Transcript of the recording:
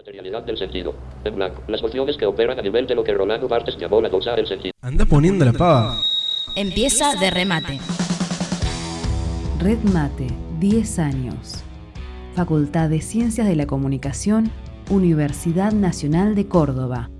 Materialidad del sentido. En blanco. Las funciones que operan a nivel de lo que Rolando Barthes llamó la dosa del sentido. Anda poniendo la pava. Empieza de remate. Red Mate, 10 años. Facultad de Ciencias de la Comunicación, Universidad Nacional de Córdoba.